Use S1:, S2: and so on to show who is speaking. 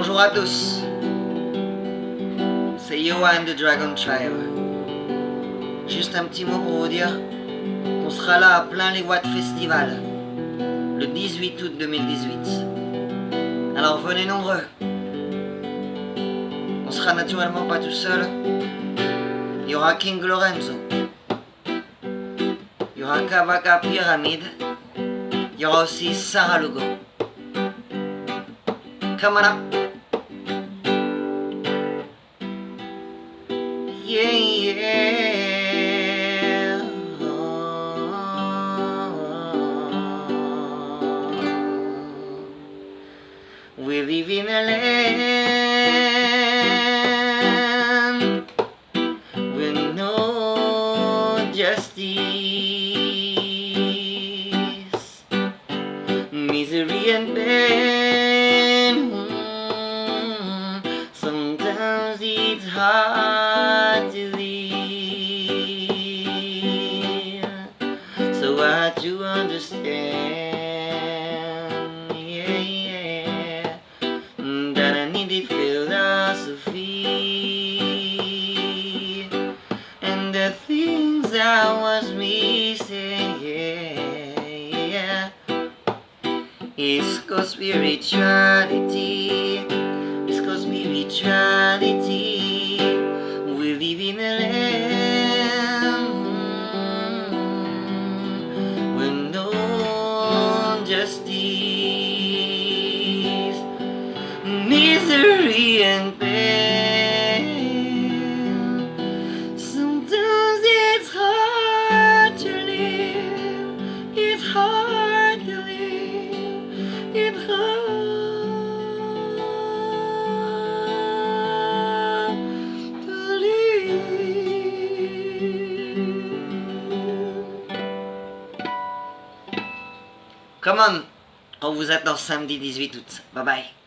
S1: Bonjour à tous, c'est Johan de Dragon Tribe. Juste un petit mot pour vous dire qu'on sera là à plein les Watts Festival le 18 août 2018. Alors venez nombreux. On sera naturellement pas tout seul. Il y aura King Lorenzo. Il y aura Kabaka Pyramid. Il y aura aussi Sarah Lugo. Come on up. Yeah, yeah. We live in a land with no justice, It's hard to live, so hard to understand. Yeah, yeah, that I needed philosophy and the things I was missing. Yeah, it's called spirituality. It's called spirituality. Justice, misery and pain. Come on, on vous attend samedi 18 août. Bye bye.